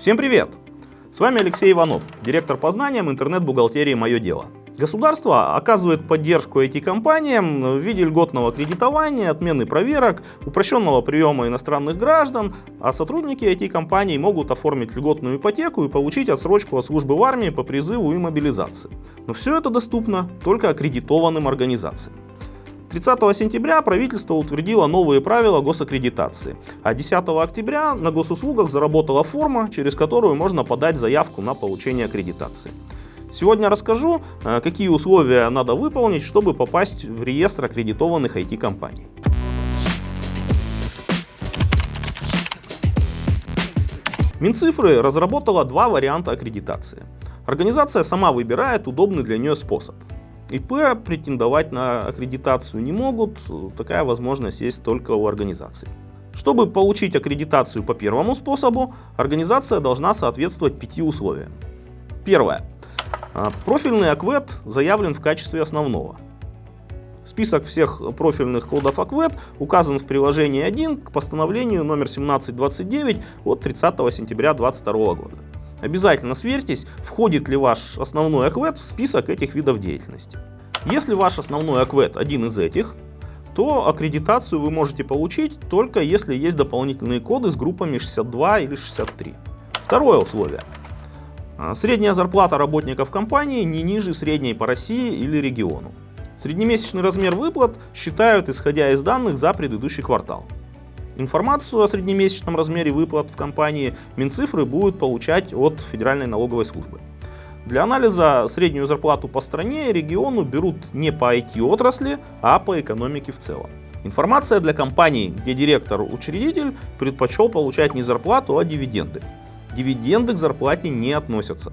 Всем привет! С вами Алексей Иванов, директор по знаниям интернет-бухгалтерии «Мое дело». Государство оказывает поддержку IT-компаниям в виде льготного кредитования, отмены проверок, упрощенного приема иностранных граждан, а сотрудники IT-компаний могут оформить льготную ипотеку и получить отсрочку от службы в армии по призыву и мобилизации. Но все это доступно только аккредитованным организациям. 30 сентября правительство утвердило новые правила госаккредитации, а 10 октября на госуслугах заработала форма, через которую можно подать заявку на получение аккредитации. Сегодня расскажу, э, какие условия надо выполнить, чтобы попасть в реестр аккредитованных IT-компаний. Минцифры разработала два варианта аккредитации. Организация сама выбирает удобный для нее способ. ИП претендовать на аккредитацию не могут, такая возможность есть только у организации. Чтобы получить аккредитацию по первому способу, организация должна соответствовать пяти условиям. Первое. А, профильный АКВЭД заявлен в качестве основного. Список всех профильных кодов АКВЭД указан в приложении 1 к постановлению номер 1729 от 30 сентября 2022 года. Обязательно сверьтесь, входит ли ваш основной АКВЭД в список этих видов деятельности. Если ваш основной АКВЭД один из этих, то аккредитацию вы можете получить только если есть дополнительные коды с группами 62 или 63. Второе условие. А, средняя зарплата работников компании не ниже средней по России или региону. Среднемесячный размер выплат считают исходя из данных за предыдущий квартал. Информацию о среднемесячном размере выплат в компании Минцифры будут получать от Федеральной налоговой службы. Для анализа среднюю зарплату по стране и региону берут не по IT-отрасли, а по экономике в целом. Информация для компаний, где директор-учредитель предпочел получать не зарплату, а дивиденды. Дивиденды к зарплате не относятся.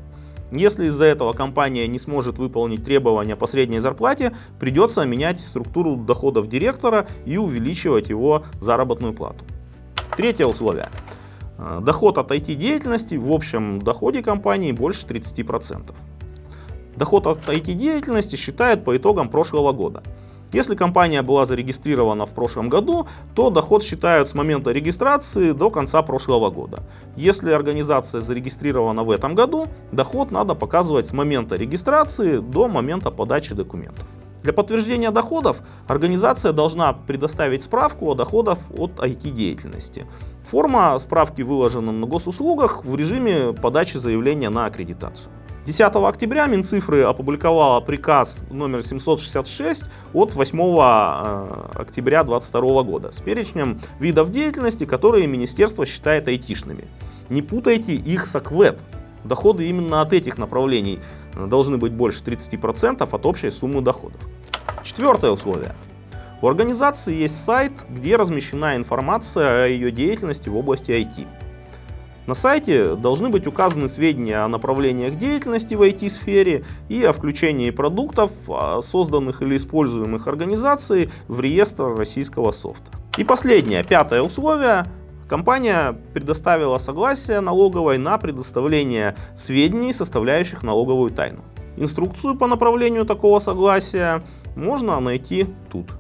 Если из-за этого компания не сможет выполнить требования по средней зарплате, придется менять структуру доходов директора и увеличивать его заработную плату. Третье условие. Э, доход от IT-деятельности в общем доходе компании больше 30%. Доход от IT-деятельности считают по итогам прошлого года. Если компания была зарегистрирована в прошлом году, то доход считают с момента регистрации до конца прошлого года. Если организация зарегистрирована в этом году, доход надо показывать с момента регистрации до момента подачи документов. Для подтверждения доходов организация должна предоставить справку о доходах от IT-деятельности. Форма справки выложена на госуслугах в режиме подачи заявления на аккредитацию. 10 октября Минцифры опубликовала приказ номер 766 от 8 э, октября 2022 года с перечнем видов деятельности, которые министерство считает айтишными. Не путайте их с АКВЭД. Доходы именно от этих направлений должны быть больше 30% от общей суммы доходов. Четвертое условие. У организации есть сайт, где размещена информация о ее деятельности в области IT. На сайте должны быть указаны сведения о направлениях деятельности в IT-сфере и о включении продуктов, а, созданных или используемых организацией в реестр российского софта. И последнее, пятое условие. Компания предоставила согласие налоговой на предоставление сведений, составляющих налоговую тайну. Инструкцию по направлению такого согласия можно найти тут.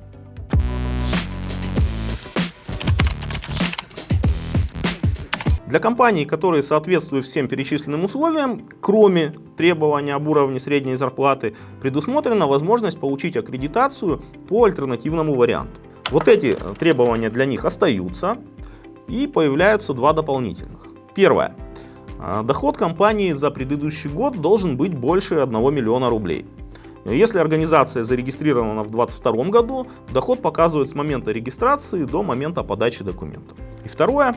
Для компаний, которые соответствуют всем перечисленным условиям, кроме требования об уровне средней зарплаты, предусмотрена возможность получить аккредитацию по альтернативному варианту. Вот эти требования для них остаются и появляются два дополнительных. Первое. А, доход компании за предыдущий год должен быть больше 1 миллиона рублей. Если организация зарегистрирована в 2022 году, доход показывают с момента регистрации до момента подачи документов. И второе.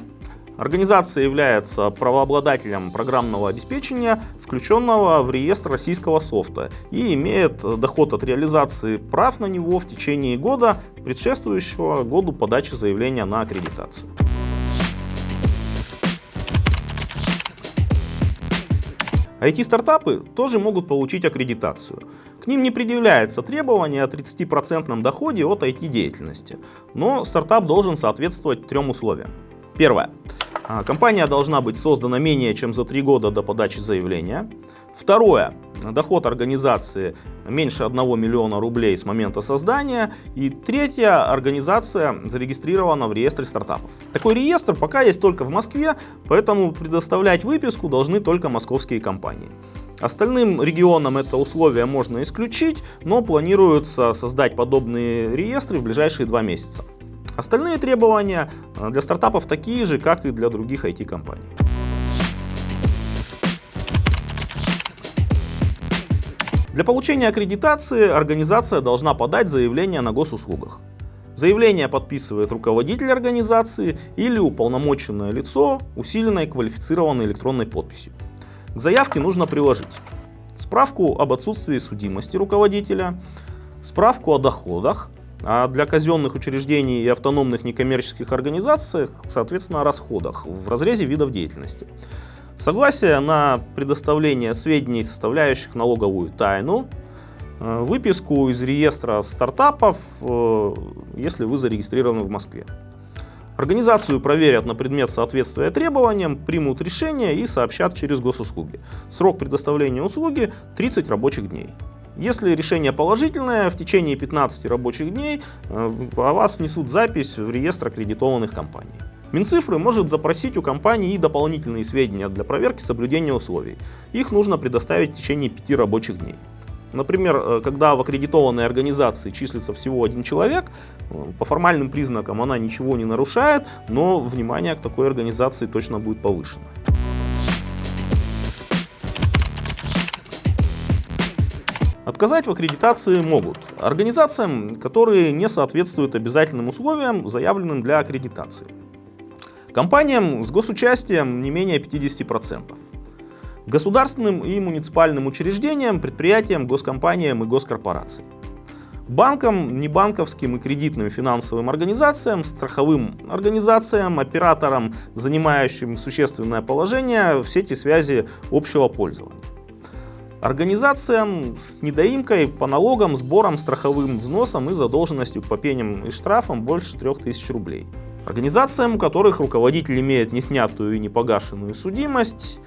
Организация является правообладателем программного обеспечения, включенного в реестр российского софта, и имеет доход от реализации прав на него в течение года, предшествующего году подачи заявления на аккредитацию. IT-стартапы тоже могут получить аккредитацию. К ним не предъявляется требование о 30% доходе от IT-деятельности, но стартап должен соответствовать трем условиям. Первое. А, компания должна быть создана менее чем за три года до подачи заявления. Второе. Доход организации меньше 1 миллиона рублей с момента создания. И третья. Организация зарегистрирована в реестре стартапов. Такой реестр пока есть только в Москве, поэтому предоставлять выписку должны только московские компании. Остальным регионам это условие можно исключить, но планируется создать подобные реестры в ближайшие два месяца. Остальные требования э, для стартапов такие же, как и для других IT-компаний. Для получения аккредитации организация должна подать заявление на госуслугах. Заявление подписывает руководитель организации или уполномоченное лицо усиленной квалифицированной электронной подписью. К заявке нужно приложить справку об отсутствии судимости руководителя, справку о доходах, а для казенных учреждений и автономных некоммерческих организаций, соответственно, о расходах в разрезе видов деятельности. Согласие на предоставление сведений, составляющих налоговую тайну, э, выписку из реестра стартапов, э, если вы зарегистрированы в Москве. Организацию проверят на предмет соответствия требованиям, примут решение и сообщат через госуслуги. Срок предоставления услуги 30 рабочих дней. Если решение положительное, в течение 15 рабочих дней э, о вас внесут запись в реестр аккредитованных компаний. Минцифры может запросить у компании и дополнительные сведения для проверки соблюдения условий. Их нужно предоставить в течение 5 рабочих дней. Например, э, когда в аккредитованной организации числится всего один человек, э, по формальным признакам она ничего не нарушает, но внимание к такой организации точно будет повышено. Отказать в аккредитации могут организациям, которые не соответствуют обязательным условиям, заявленным для аккредитации. Компаниям с госучастием не менее 50%. Государственным и муниципальным учреждениям, предприятиям, госкомпаниям и госкорпорациям. Банкам, небанковским и кредитным финансовым организациям, страховым организациям, операторам, занимающим существенное положение в сети связи общего пользования. Организациям с недоимкой по налогам, сборам, страховым взносам и задолженностью по пеням и штрафам больше 3000 рублей. Организациям, у которых руководитель имеет неснятую и непогашенную судимость,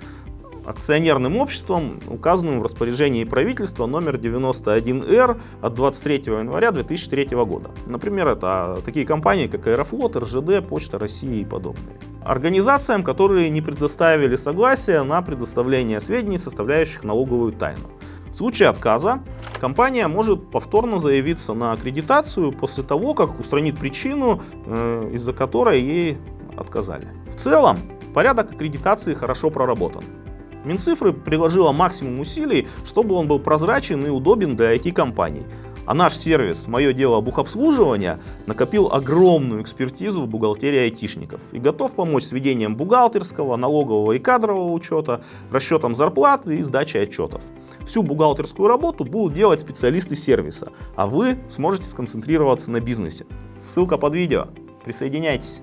акционерным обществом, указанным в распоряжении правительства номер 91Р от 23 января 2003 года. Например, это такие компании, как Аэрофлот, РЖД, Почта России и подобные. Организациям, которые не предоставили согласия на предоставление сведений, составляющих налоговую тайну. В случае отказа компания может повторно заявиться на аккредитацию после того, как устранит причину, э, из-за которой ей отказали. В целом, порядок аккредитации хорошо проработан. Минцифры приложила максимум усилий, чтобы он был прозрачен и удобен для IT-компаний. А наш сервис «Мое дело бухобслуживания» накопил огромную экспертизу в бухгалтерии айтишников и готов помочь с ведением бухгалтерского, налогового и кадрового учета, расчетом зарплаты и сдачей отчетов. Всю бухгалтерскую работу будут делать специалисты сервиса, а вы сможете сконцентрироваться на бизнесе. Ссылка под видео. Присоединяйтесь.